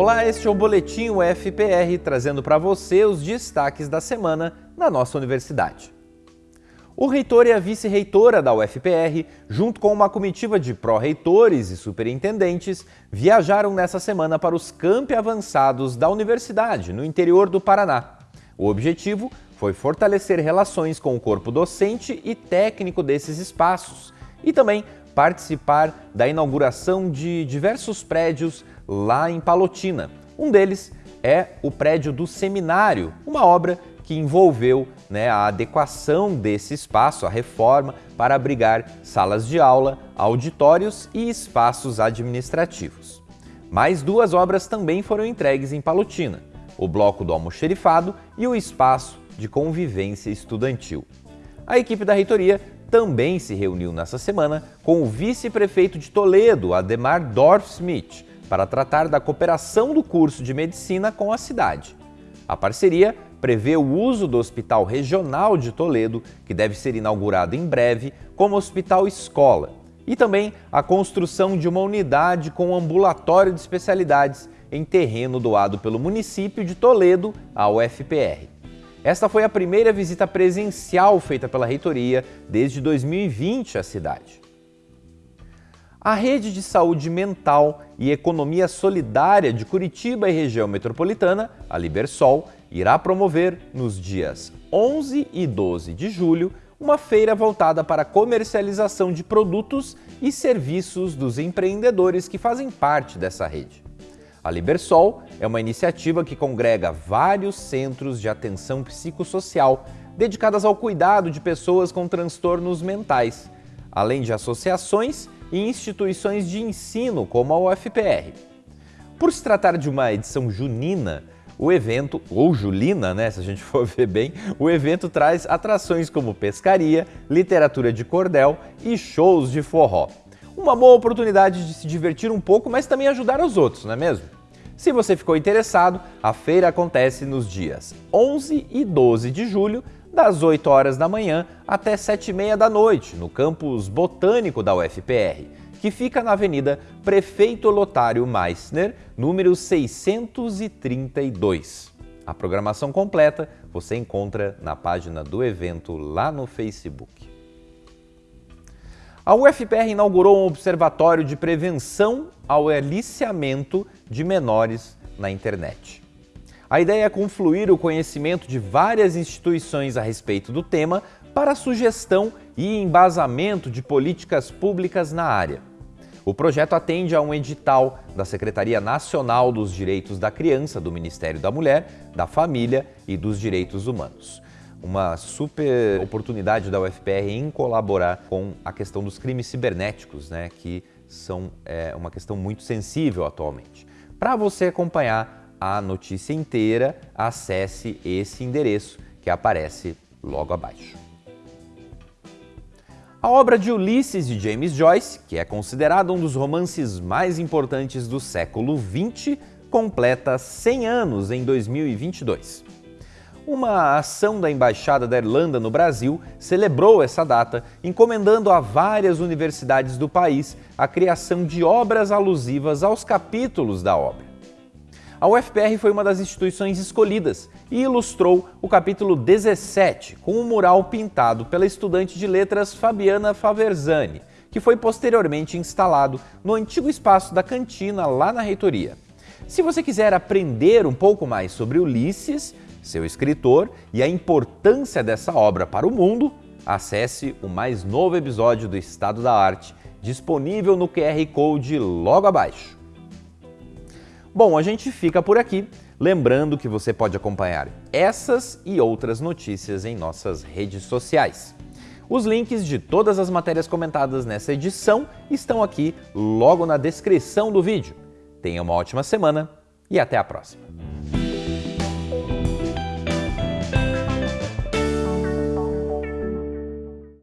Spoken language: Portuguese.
Olá, este é o Boletim UFPR, trazendo para você os destaques da semana na nossa universidade. O reitor e a vice-reitora da UFPR, junto com uma comitiva de pró-reitores e superintendentes, viajaram nessa semana para os campi avançados da universidade, no interior do Paraná. O objetivo foi fortalecer relações com o corpo docente e técnico desses espaços e também participar da inauguração de diversos prédios lá em Palotina. Um deles é o prédio do seminário, uma obra que envolveu né, a adequação desse espaço, a reforma, para abrigar salas de aula, auditórios e espaços administrativos. Mais duas obras também foram entregues em Palotina, o Bloco do Almoxerifado e o Espaço de Convivência Estudantil. A equipe da reitoria também se reuniu nessa semana com o vice-prefeito de Toledo, Ademar Dorf-Smith, para tratar da cooperação do curso de medicina com a cidade. A parceria prevê o uso do Hospital Regional de Toledo, que deve ser inaugurado em breve, como hospital-escola, e também a construção de uma unidade com ambulatório de especialidades em terreno doado pelo município de Toledo à UFPR. Esta foi a primeira visita presencial feita pela reitoria desde 2020 à cidade. A Rede de Saúde Mental e Economia Solidária de Curitiba e região metropolitana, a Libersol, irá promover nos dias 11 e 12 de julho uma feira voltada para a comercialização de produtos e serviços dos empreendedores que fazem parte dessa rede. A Libersol é uma iniciativa que congrega vários centros de atenção psicossocial dedicadas ao cuidado de pessoas com transtornos mentais, além de associações e instituições de ensino como a UFPR. Por se tratar de uma edição junina, o evento, ou julina, né, se a gente for ver bem, o evento traz atrações como pescaria, literatura de cordel e shows de forró. Uma boa oportunidade de se divertir um pouco, mas também ajudar os outros, não é mesmo? Se você ficou interessado, a feira acontece nos dias 11 e 12 de julho, das 8 horas da manhã até 7 e meia da noite, no campus botânico da UFPR, que fica na Avenida Prefeito Lotário Meissner, número 632. A programação completa você encontra na página do evento lá no Facebook. A UFPR inaugurou um observatório de prevenção ao aliciamento de menores na internet. A ideia é confluir o conhecimento de várias instituições a respeito do tema para sugestão e embasamento de políticas públicas na área. O projeto atende a um edital da Secretaria Nacional dos Direitos da Criança do Ministério da Mulher, da Família e dos Direitos Humanos uma super oportunidade da UFPR em colaborar com a questão dos crimes cibernéticos, né, que são é, uma questão muito sensível atualmente. Para você acompanhar a notícia inteira, acesse esse endereço que aparece logo abaixo. A obra de Ulisses de James Joyce, que é considerada um dos romances mais importantes do século XX, completa 100 anos em 2022. Uma ação da Embaixada da Irlanda no Brasil celebrou essa data, encomendando a várias universidades do país a criação de obras alusivas aos capítulos da obra. A UFPR foi uma das instituições escolhidas e ilustrou o capítulo 17 com um mural pintado pela estudante de letras Fabiana Faverzani, que foi posteriormente instalado no antigo espaço da cantina lá na reitoria. Se você quiser aprender um pouco mais sobre Ulisses, seu escritor e a importância dessa obra para o mundo, acesse o mais novo episódio do Estado da Arte, disponível no QR Code logo abaixo. Bom, a gente fica por aqui, lembrando que você pode acompanhar essas e outras notícias em nossas redes sociais. Os links de todas as matérias comentadas nessa edição estão aqui logo na descrição do vídeo. Tenha uma ótima semana e até a próxima!